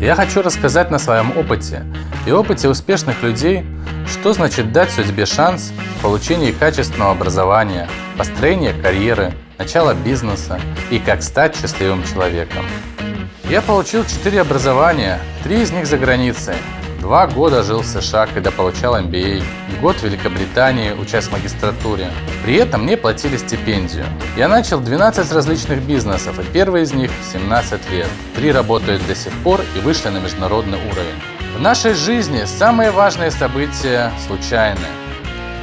Я хочу рассказать на своем опыте и опыте успешных людей, что значит дать судьбе шанс в получении качественного образования, построения карьеры, начала бизнеса и как стать счастливым человеком. Я получил 4 образования, три из них за границей. Два года жил в США, когда получал MBA, год в Великобритании, учась в магистратуре. При этом мне платили стипендию. Я начал 12 различных бизнесов, и первый из них 17 лет. Три работают до сих пор и вышли на международный уровень. В нашей жизни самые важные события случайны.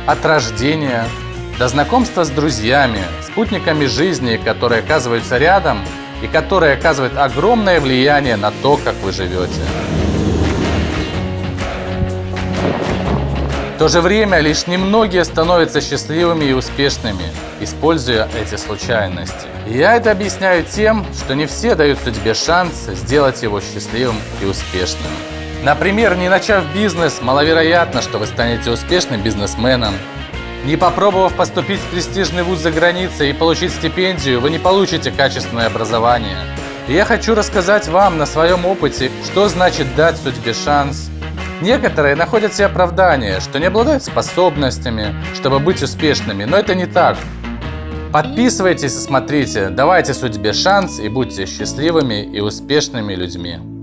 От рождения до знакомства с друзьями, спутниками жизни, которые оказываются рядом и которые оказывают огромное влияние на то, как вы живете. То же время лишь немногие становятся счастливыми и успешными, используя эти случайности. Я это объясняю тем, что не все дают судьбе шанс сделать его счастливым и успешным. Например, не начав бизнес, маловероятно, что вы станете успешным бизнесменом. Не попробовав поступить в престижный вуз за границей и получить стипендию, вы не получите качественное образование. И я хочу рассказать вам на своем опыте, что значит дать судьбе шанс Некоторые находят себе оправдание, что не обладают способностями, чтобы быть успешными, но это не так. Подписывайтесь и смотрите, давайте судьбе шанс и будьте счастливыми и успешными людьми.